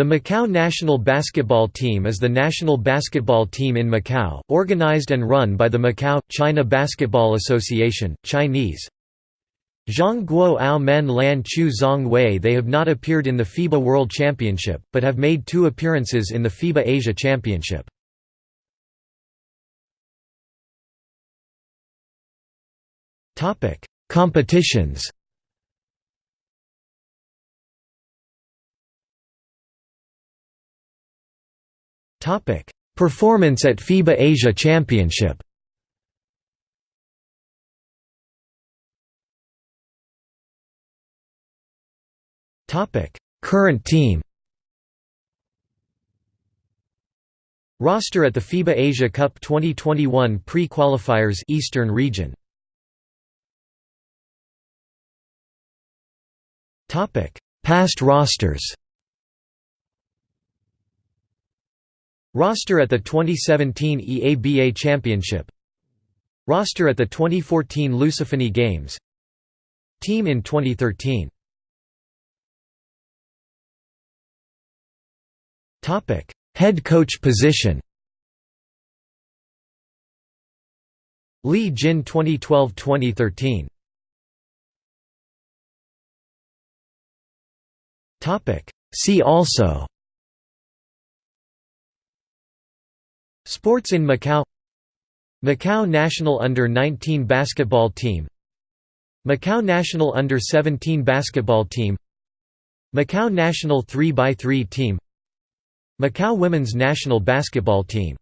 The Macau national basketball team is the national basketball team in Macau, organized and run by the Macau, China Basketball Association, Chinese. Zhang Guo Ao Men Lan Chu Zong Wei They have not appeared in the FIBA World Championship, but have made two appearances in the FIBA Asia Championship. Competitions Topic: Performance at FIBA Asia Championship. Topic: Current team. Roster at the FIBA Asia Cup 2021 pre-qualifiers Eastern Region. Topic: Past rosters. Roster at the 2017 EABA Championship. Roster at the 2014 Lusophony Games. Team in 2013 Head coach position. Lee Jin 2012–2013 See also Sports in Macau. Macau national under-19 basketball team. Macau national under-17 basketball team. Macau national 3x3 team. Macau women's national basketball team